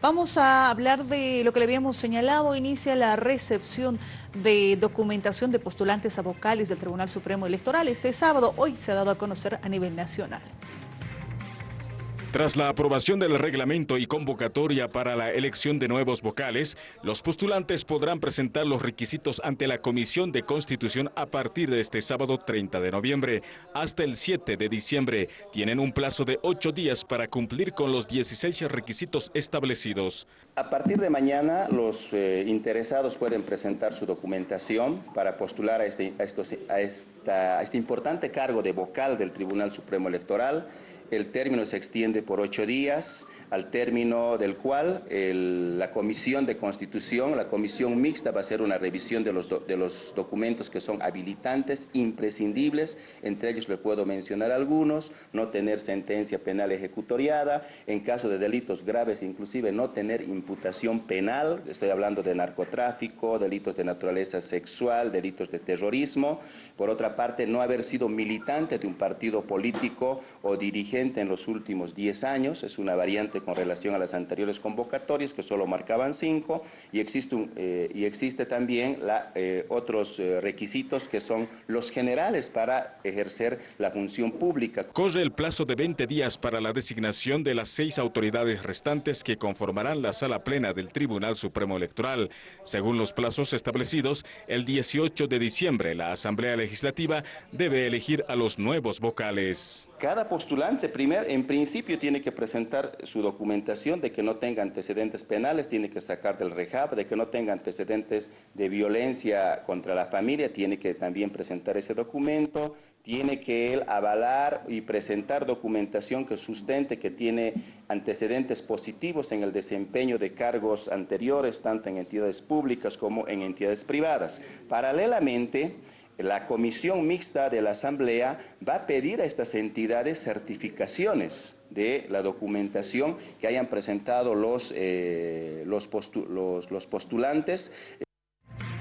Vamos a hablar de lo que le habíamos señalado. Inicia la recepción de documentación de postulantes a vocales del Tribunal Supremo Electoral. Este sábado, hoy se ha dado a conocer a nivel nacional. Tras la aprobación del reglamento y convocatoria para la elección de nuevos vocales, los postulantes podrán presentar los requisitos ante la Comisión de Constitución a partir de este sábado 30 de noviembre hasta el 7 de diciembre. Tienen un plazo de ocho días para cumplir con los 16 requisitos establecidos. A partir de mañana, los eh, interesados pueden presentar su documentación para postular este, a este importante cargo de vocal del Tribunal Supremo Electoral el término se extiende por ocho días, al término del cual la Comisión de Constitución, la Comisión Mixta va a hacer una revisión de los, de los documentos que son habilitantes, imprescindibles, entre ellos le puedo mencionar algunos, no tener sentencia penal ejecutoriada, en caso de delitos graves inclusive no tener imputación penal, estoy hablando de narcotráfico, delitos de naturaleza sexual, delitos de terrorismo, por otra parte no haber sido militante de un partido político o dirigente en los últimos 10 años, es una variante con relación a las anteriores convocatorias que solo marcaban 5 y existe, eh, y existe también eh, otros eh, requisitos que son los generales para ejercer la función pública. Corre el plazo de 20 días para la designación de las seis autoridades restantes que conformarán la sala plena del Tribunal Supremo Electoral. Según los plazos establecidos, el 18 de diciembre la Asamblea Legislativa debe elegir a los nuevos vocales. Cada postulante, primer, en principio, tiene que presentar su documentación de que no tenga antecedentes penales, tiene que sacar del REHAB, de que no tenga antecedentes de violencia contra la familia, tiene que también presentar ese documento, tiene que él avalar y presentar documentación que sustente que tiene antecedentes positivos en el desempeño de cargos anteriores, tanto en entidades públicas como en entidades privadas. Paralelamente, la comisión mixta de la Asamblea va a pedir a estas entidades certificaciones de la documentación que hayan presentado los, eh, los, postulantes.